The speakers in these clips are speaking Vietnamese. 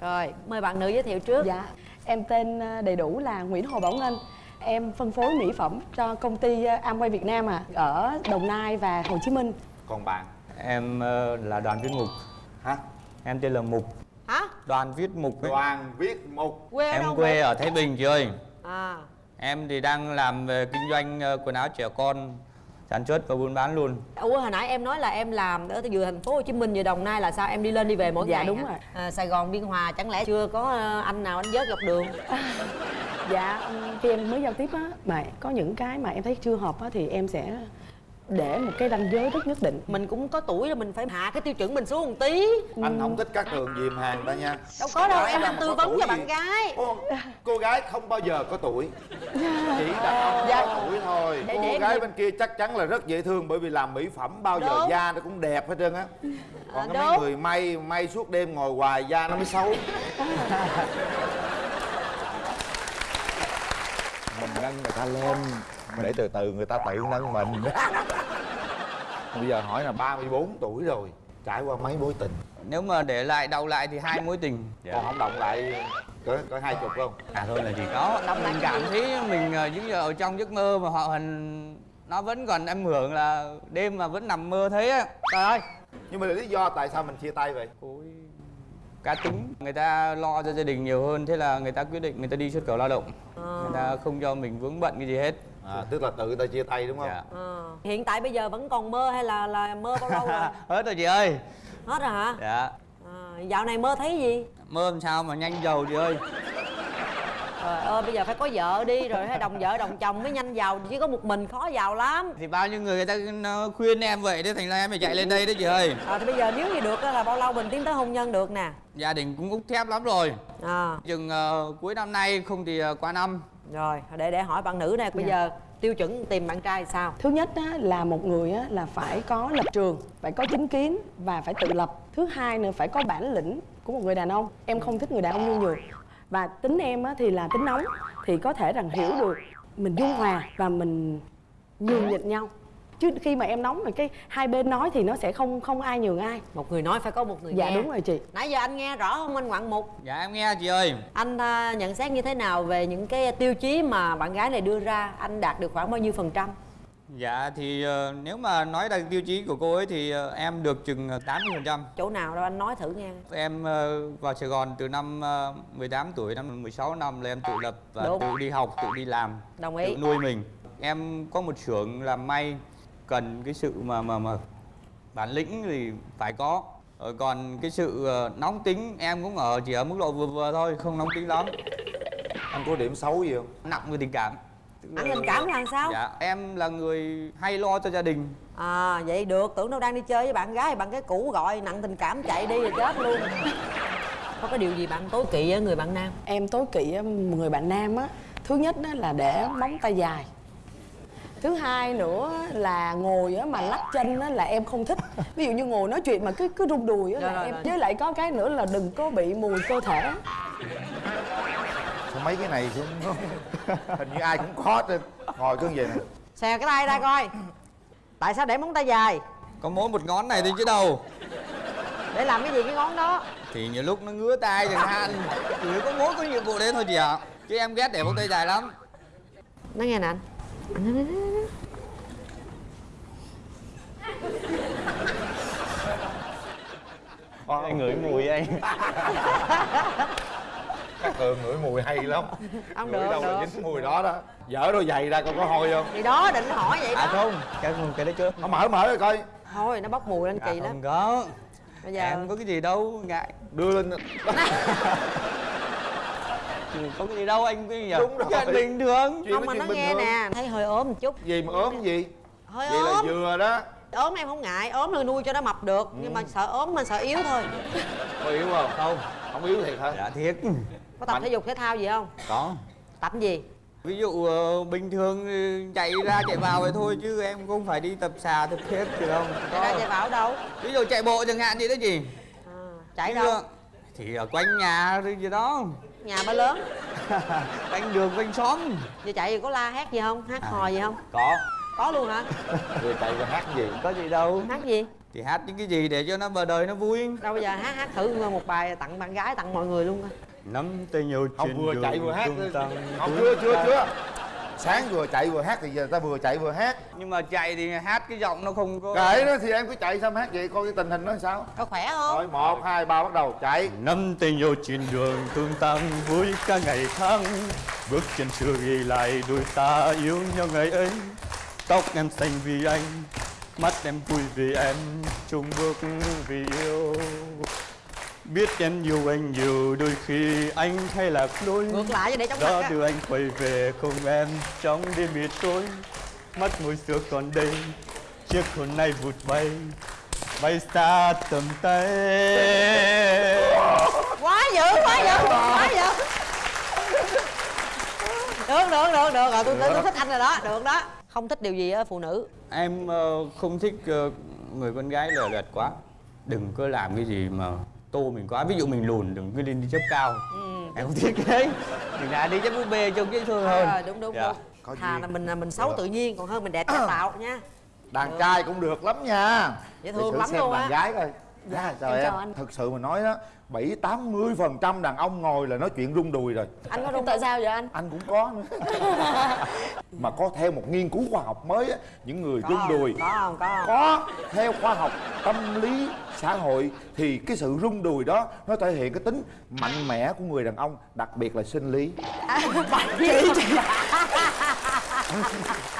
rồi mời bạn nữ giới thiệu trước. Dạ, em tên ờ, đầy đủ là Nguyễn Hồ Bảo Ngân. Em phân phối mỹ phẩm cho công ty ờ, Amway Việt Nam à Ở Đồng Nai và Hồ Chí Minh. Còn bạn? Em ờ, là Đoàn Viết Mục. Hả? Em tên là Mục. Hả? Đoàn Viết Mục ấy. đoàn viết mục. Quê Em đâu quê vậy? ở Thái Bình chị ơi. À. Em thì đang làm về kinh doanh quần áo trẻ con Sản xuất và buôn bán luôn ủa hồi nãy em nói là em làm ở vừa thành phố hồ chí minh vừa đồng nai là sao em đi lên đi về mỗi Dạ, ngày đúng hả? rồi. à, sài gòn biên hòa chẳng lẽ chưa có ờ, anh nào anh vớt dọc đường Dạ, khi em mới giao tiếp á Mà có những cái mà em thấy chưa hợp á Thì em sẽ để một cái ranh giới rất nhất định. Mình cũng có tuổi rồi mình phải hạ cái tiêu chuẩn mình xuống một tí. Anh không thích các đường dìm hàng ta nha. Đâu có đâu em đang tư vấn cho bạn gái. Cô, cô gái không bao giờ có tuổi. Chỉ đàn ông Dạ. có tuổi thôi. Để- cô để gái bên kia chắc chắn là rất dễ thương bởi vì làm mỹ phẩm bao giờ da nó cũng đẹp hết trơn á. Còn À, có mấy đúng. người may may suốt đêm ngồi hoài da nó mới xấu. Mình nâng người ta lên để từ từ người ta tự nâng mình bây giờ hỏi là 34 tuổi rồi trải qua mấy mối tình? Nếu mà để lại đau lại thì hai mối tình. Còn không động lại có có hai chục không? À thôi là chỉ có. Lại Mình cảm gì? thấy mình ờ, giống như ở trong giấc mơ mà họ hình Nó vẫn còn em hưởng là đêm mà vẫn nằm mơ thấy á. Trời ơi! Nhưng mà lý do tại sao mình chia tay vậy? Ôi, cá tính. Người ta lo cho gia đình nhiều hơn thế là người ta quyết định người ta đi xuất khẩu lao động. Ờ. người ta không cho mình vướng bận cái gì hết à, tức là tự người ta chia tay đúng không? Dạ. Ờ. hiện tại bây giờ vẫn còn mơ hay là là mơ bao lâu rồi? Hết rồi chị ơi. Hết rồi hả? Dạ. À, dạo này mơ thấy gì? Mơ làm sao mà nhanh giàu chị ơi. Trời ơi bây giờ phải có vợ đi rồi hay đồng vợ đồng chồng mới nhanh giàu chỉ có một mình khó giàu lắm. Thì bao nhiêu người người ta khuyên em vậy thế thành ra em phải chạy lên đây đấy chị ơi. À, thì bây giờ nếu như được á là bao lâu mình tiến tới hôn nhân được nè? Gia đình cũng út thép lắm rồi. À chừng ờ, cuối năm nay không thì ờ, qua năm rồi để để hỏi bạn nữ này bây Dạ. giờ tiêu chuẩn tìm bạn trai sao Thứ nhất á, là một người á, là phải có lập trường, phải có chính kiến và phải tự lập. Thứ hai nữa phải có bản lĩnh của một người đàn ông. Em không thích người đàn ông nhu nhược. Và tính em á, thì là tính nóng thì có thể rằng hiểu được mình dung hòa và mình nhường nhịn nhau. Chứ khi mà em nóng rồi cái hai bên nói thì nó sẽ không không ai nhường ai. một người nói phải có một người Dạ nghe đúng rồi chị. nãy giờ anh nghe rõ không anh ngoạn mục dạ em nghe chị ơi anh à, nhận xét như thế nào về những cái tiêu chí mà bạn gái này đưa ra anh đạt được khoảng bao nhiêu phần trăm dạ thì ờ, nếu mà nói là tiêu chí của cô ấy thì ờ, em được chừng ờ, 80 phần trăm chỗ nào đâu anh nói thử nghe Em ờ, vào Sài Gòn từ năm ờ, 18 tuổi, năm 16 năm là em tự lập và Đúng. tự đi học, tự đi làm, Đồng ý. tự nuôi mình. Em có một xưởng làm may cần cái sự mà mà mà bản lĩnh thì phải có. Rồi còn cái sự ờ, nóng tính em cũng ở chỉ ở mức độ vừa vừa thôi, không nóng tính lắm. anh có điểm xấu gì không Nặng về tình cảm. Nặng tình cảm là sao? Dạ, em là người hay lo cho gia đình. à vậy được tưởng đâu đang đi chơi với bạn gái bạn cái cũ gọi nặng tình cảm chạy đi rồi chết luôn có cái điều gì bạn tối kỵ ở người bạn nam Em tối kỵ người bạn nam á Thứ nhất đó là để móng tay dài Thứ hai nữa là ngồi á mà lắc chân á là em không thích Ví dụ như ngồi nói chuyện mà cứ cứ rung đùi á là rồi, em rồi. Với lại có cái nữa là đừng có bị mùi cơ thể sao mấy cái này cũng hình như ai cũng khó trên ngồi cứ vậy nè xè cái tay ra coi tại sao để móng tay dài Có mỗi một ngón này thôi chứ đâu. để làm cái gì cái ngón đó Thì nhiều lúc nó ngứa tay. Thì nó có mỗi có nhiệm vụ đấy thôi chị ạ. Chứ em ghét để móng tay dài lắm. nói nghe nè anh Anh. Anh ngửi mùi anh. các cường ngửi mùi hay lắm Không ngửi được, đâu là được. dính mùi đó đó dở đôi giày ra coi có hôi không thì đó định hỏi vậy À đó không, cái cái đấy chưa. không mở mở ra coi thôi nó bốc mùi lên kỳ à, lắm không có. bây giờ Em có cái gì đâu ngại. đưa lên Ừ, Có cái gì đâu anh cái gì? Đúng rồi. Chuyện bình thường. Chuyện không mà nó nghe thường. nè thấy hơi ốm một chút gì mà ốm gì hơi vậy là ốm vừa đó ốm em không ngại ốm là nuôi cho nó mập được nhưng mà sợ ốm mà sợ yếu thôi có yếu không không không yếu thiệt hả Dạ thiệt. có tập Mạnh. thể dục thể thao gì không Có. tập gì Ví dụ ờ, bình thường ừ, chạy ra chạy vào vậy thôi chứ em không phải đi tập xà tập thiết gì đâu. chạy ra chạy vào đâu Ví dụ chạy bộ chẳng hạn vậy đó gì? à, chạy Ví đâu dụ- Thì ở quanh nhà gì đó. Nhà ba lớn. Quanh đường quanh xóm. giờ chạy thì có la hét gì không? Hát hò gì không? Có. có luôn hả? Vừa chạy vừa hát gì? Có gì đâu. hát gì? Thì hát những cái gì để cho nó vào đời nó vui. Đâu bây giờ hát hát thử một bài tặng bạn gái tặng mọi người luôn coi. Nắm tay nhau không vừa chạy vừa hát không chưa chưa chưa sáng vừa chạy vừa hát thì giờ ta vừa chạy vừa hát. Nhưng mà chạy thì hát cái giọng nó không có kệ đó thì em cứ chạy em hát vậy coi cái tình hình nó sao. Có khỏe không? Rồi một hai ba bắt đầu chạy. Nắm tay nhau trên đường tung tăng vui cả ngày tháng. Bước chân xưa ghi lại đôi ta yêu nhau ngày ấy. Tóc em xanh vì anh mắt em vui vì em. Chung bước vì yêu biết em yêu anh nhiều đôi khi anh hay lạc lối ngược lại cho để mặt đó á. đưa anh quay về không em trong đêm mịt tối mắt môi xưa còn đây chiếc hồn nay vụt bay bay xa tầm tay. Quá dữ quá dữ quá dữ. Được được được được rồi tôi, tôi, tôi thích anh rồi đó được đó. Không thích điều gì ở phụ nữ. Em ờ, không thích ờ, người con gái lờ đật quá. Đừng có làm cái gì mà tô mình quá ví dụ mình lùn đừng cứ lên đi chấp cao. Em không thích cái đấy. Mình đã đi chấp búp bê trông dễ thương hơn. Ờ, đúng đúng Dạ. đúng. Có thà là mình là mình xấu Được. tự nhiên còn hơn mình đẹp tạo nha. Đàn trai cũng được lắm nha. Dễ thương lắm xem luôn đàn á. gái coi Dạ, à, trời em em chào anh. thực sự mà nói đó bảy tám mươi phần trăm đàn ông ngồi là nói chuyện rung đùi rồi. Anh có đúng tại sao vậy anh? Anh cũng có. Nữa mà có theo một nghiên cứu khoa học mới á những người rung đùi. có không có. Không có theo khoa học tâm lý xã hội thì cái sự rung đùi đó nó thể hiện cái tính mạnh mẽ của người đàn ông đặc biệt là sinh lý. Chị chị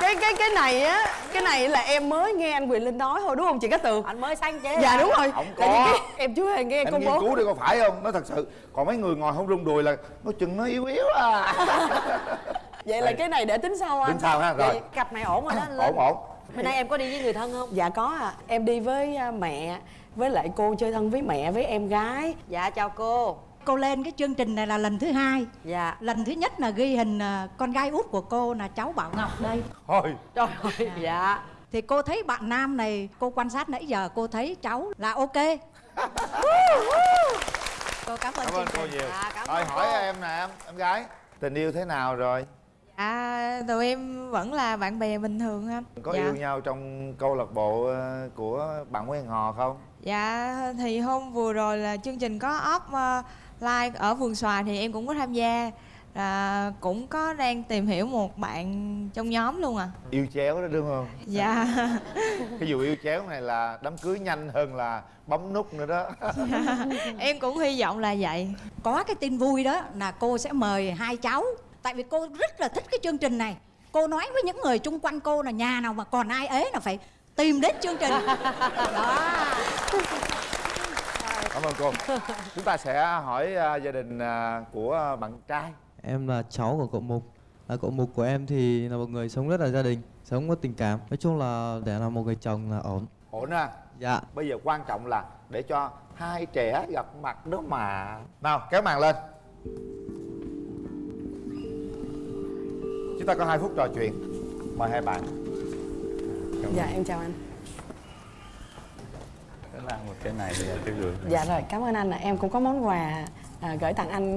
cái cái cái này á cái này là em mới nghe anh quyền linh nói thôi đúng không chị cát tường? Anh mới sáng chế dạ đúng rồi. Không Tại vì có. cái- em chưa hề nghe em công nghiên bố. cứu đi có phải không? Nó thật sự còn mấy người ngồi không rung đùi là nó chừng nó yếu yếu à. Vậy là cái này để tính sau anh tính sao ha rồi. Vậy cặp này ổn rồi đó anh Linh. Ổn ổn. Bữa nay em có đi với người thân không? Dạ có à em đi với à, mẹ với lại cô chơi thân với mẹ với em gái. Dạ chào cô Cô lên cái chương trình này là lần thứ hai. Dạ. Lần thứ nhất là ghi hình à, con gái út của cô là cháu Bảo Ngọc đây. Thôi. Trời ơi dạ. Thì cô thấy bạn nam này, cô quan sát nãy giờ cô thấy cháu là ok. Cô cảm ơn cảm ơn chương cô trình. nhiều. Dạ, cảm ơn hỏi cô. em nè em em gái tình yêu thế nào rồi? À, tụi em vẫn là bạn bè bình thường anh có dạ. yêu nhau trong câu lạc bộ ờ, của bạn Nguyễn Hò không? Dạ, thì hôm vừa rồi là chương trình có off live ở vườn xoài thì em cũng có tham gia. Là cũng có đang tìm hiểu một bạn trong nhóm luôn à. Yêu chéo đó đúng không? Dạ, cái vụ yêu chéo này là đám cưới nhanh hơn là bấm nút nữa đó. Em cũng hy vọng là vậy. Có cái tin vui đó là cô sẽ mời hai cháu. Tại vì cô rất là thích cái chương trình này. Cô nói với những người chung quanh cô là nhà nào mà còn ai ế là phải tìm đến chương trình. Đó cảm ơn cô. Chúng ta sẽ hỏi ờ, gia đình ờ, của bạn trai. Em là cháu của cậu Mục. Là Cậu Mục của em thì là một người sống rất là gia đình Sống có tình cảm. Nói chung là để làm một người chồng là ổn. Ổn à? Dạ. Bây giờ quan trọng là để cho hai trẻ gặp mặt đó mà. Nào kéo màn lên. Chúng ta có hai phút trò chuyện. Mời hai bạn. Dạ em chào anh Là một cái này là cái gửi dạ rồi cảm ơn anh ạ. Em cũng có món quà à, gửi tặng anh.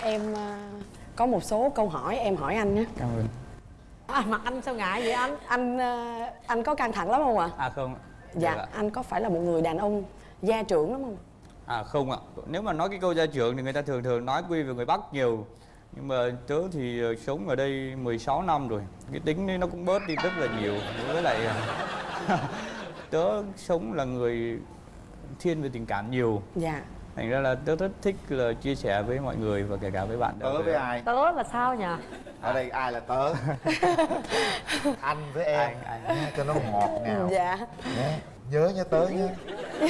Em à, có một số câu hỏi em hỏi anh nhé. Cảm ơn. À, mặt anh sao ngại vậy anh? Anh à, anh có căng thẳng lắm không ạ? À không. Ạ. dạ Dạ. anh có phải là một người đàn ông gia trưởng lắm không? À không ạ, nếu mà nói cái câu gia trưởng thì người ta thường thường nói quy về người Bắc nhiều. Nhưng mà tớ thì ờ, sống ở đây 16 năm rồi. Cái tính nó cũng bớt đi rất là nhiều. Với lại tớ sống là người thiên về tình cảm nhiều. Dạ. Thành ra là tớ rất thích là chia sẻ với mọi người và kể cả với bạn. Tớ với ai? Tớ là sao nhỉ ở đây ai là tớ? Anh với em. Anh, anh. Cho nó ngọt ngào dạ. Nghe, nhớ nhớ tớ nhé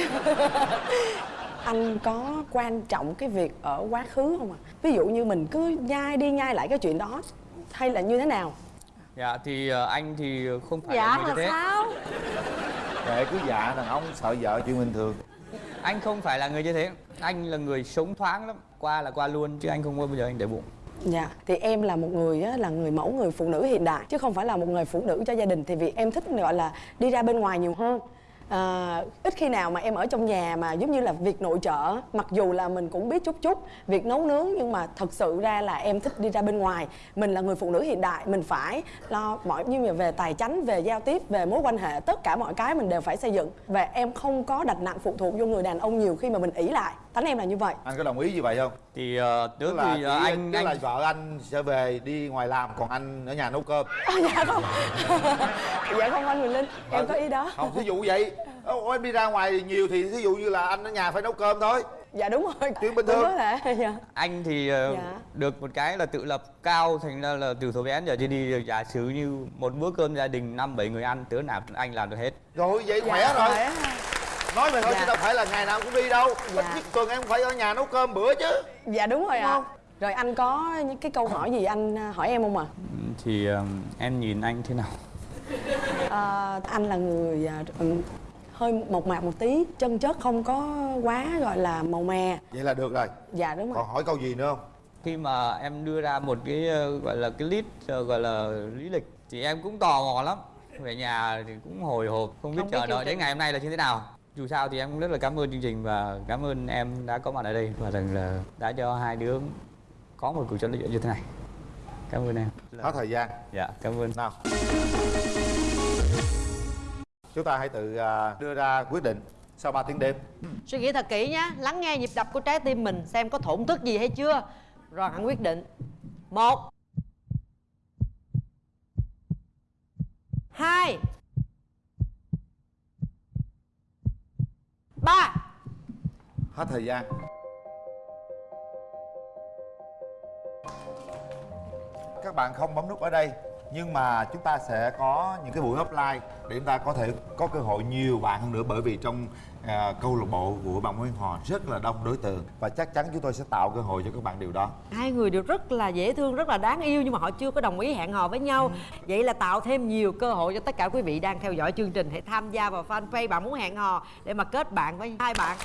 anh có quan trọng cái việc ở quá khứ không ạ? Ví dụ như mình cứ nhai đi nhai lại cái chuyện đó hay là như thế nào? Dạ thì ờ, anh thì không phải dạ là người là như thế. sao kệ cứ dạ đàn ông sợ vợ chuyện bình thường. Anh không phải là người như thế. Anh là người sống thoáng lắm. Qua là qua luôn chứ anh không bao giờ anh để bụng. Dạ, thì em là một người á, là người mẫu người phụ nữ hiện đại chứ không phải là một người phụ nữ cho gia đình. Thì vì em thích gọi là đi ra bên ngoài nhiều hơn à, ít khi nào mà em ở trong nhà mà giống như là việc nội trợ mặc dù là mình cũng biết chút chút việc nấu nướng nhưng mà thật sự ra là em thích đi ra bên ngoài. Mình là người phụ nữ hiện đại mình phải lo mọi như là về tài chánh về giao tiếp về mối quan hệ tất cả mọi cái mình đều phải xây dựng. Và em không có đặt nặng phụ thuộc vô người đàn ông nhiều khi mà mình ỷ lại tánh em là như vậy. Anh có đồng ý như vậy không? Thì uh, tức trước là thì uh, anh tức anh là vợ anh sẽ về đi ngoài làm còn anh ở nhà nấu cơm. À, dạ không. Dạ không anh Quyền Linh em có ý đó. không thí dụ vậy. Ủa, em đi ra ngoài nhiều thì thí dụ như là anh ở nhà phải nấu cơm thôi. Dạ đúng rồi. Chuyện bình thường. thể dạ. Anh thì uh, Dạ. được một cái là tự lập cao thành ra là từ thời bé đến giờ đi đi giả sử như một bữa cơm gia đình năm bảy người ăn đứa nào anh làm được hết. Rồi vậy khỏe Dạ, rồi. khỏe. Nói vậy thôi Dạ. chứ đâu phải là ngày nào cũng đi đâu. Dạ. ít nhất tuần em phải ở nhà nấu cơm bữa chứ. Dạ đúng rồi ạ. không? rồi anh có những cái câu hỏi gì anh à, hỏi em không ạ? Thì uh, em nhìn anh thế nào? À, anh là người à, ừm, hơi mộc mạc một tí chân chất không có quá gọi là màu mè. Vậy là được rồi. Dạ đúng rồi. Còn hỏi câu gì nữa không? Khi mà em đưa ra một cái ờ, gọi là cái list ờ, gọi là lý lịch thì em cũng tò mò lắm. Về nhà thì cũng hồi hộp không biết Không chờ đợi đến ngày hôm nay là như thế nào dù sao thì em cũng rất là cảm ơn chương trình và cảm ơn em đã có mặt ở đây và rằng là đã cho hai đứa có một cuộc trò chuyện như thế này. Cảm ơn em. Hết thời gian. Dạ cảm ơn. Nào. Chúng ta hãy tự à, đưa ra quyết định sau 3 tiếng đêm. Suy nghĩ thật kỹ nhé lắng nghe nhịp đập của trái tim mình xem có thổn thức gì hay chưa. Rồi hẳn quyết định. Một. Hai ba. Hết thời gian. Các bạn không bấm nút ở đây nhưng mà chúng ta sẽ có những cái buổi offline để chúng ta có thể có cơ hội nhiều bạn hơn nữa bởi vì trong à, câu lạc bộ của bạn Nguyễn Hòa rất là đông đối tượng. Và chắc chắn chúng tôi sẽ tạo cơ hội cho các bạn điều đó. Hai người đều rất là dễ thương rất là đáng yêu nhưng mà họ chưa có đồng ý hẹn hò với nhau. Vậy là tạo thêm nhiều cơ hội cho tất cả quý vị đang theo dõi chương trình. Hãy tham gia vào fanpage bạn muốn hẹn hò để mà kết bạn với hai bạn